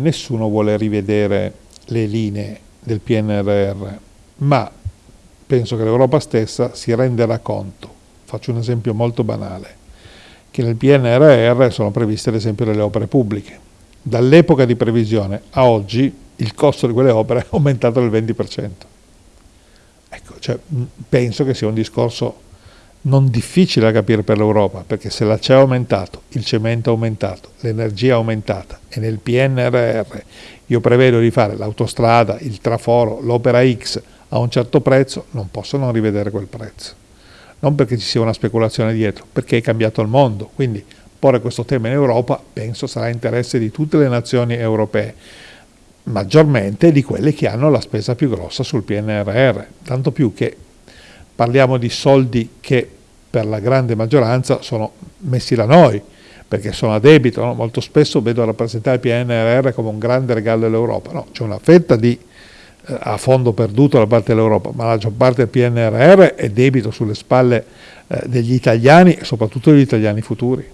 Nessuno vuole rivedere le linee del PNRR, ma penso che l'Europa stessa si renderà conto, faccio un esempio molto banale, che nel PNRR sono previste ad esempio delle opere pubbliche. Dall'epoca di previsione a oggi il costo di quelle opere è aumentato del 20%. Ecco, cioè, penso che sia un discorso non difficile da capire per l'Europa, perché se l'acciaio è aumentato, il cemento è aumentato, l'energia è aumentata e nel PNRR io prevedo di fare l'autostrada, il traforo, l'opera X a un certo prezzo, non posso non rivedere quel prezzo. Non perché ci sia una speculazione dietro, perché è cambiato il mondo. Quindi porre questo tema in Europa penso sarà interesse di tutte le nazioni europee, maggiormente di quelle che hanno la spesa più grossa sul PNRR, tanto più che parliamo di soldi che per la grande maggioranza sono messi da noi, perché sono a debito, no? molto spesso vedo rappresentare il PNRR come un grande regalo dell'Europa, no, c'è una fetta di, eh, a fondo perduto da parte dell'Europa, ma la maggior parte del PNRR è debito sulle spalle eh, degli italiani e soprattutto degli italiani futuri.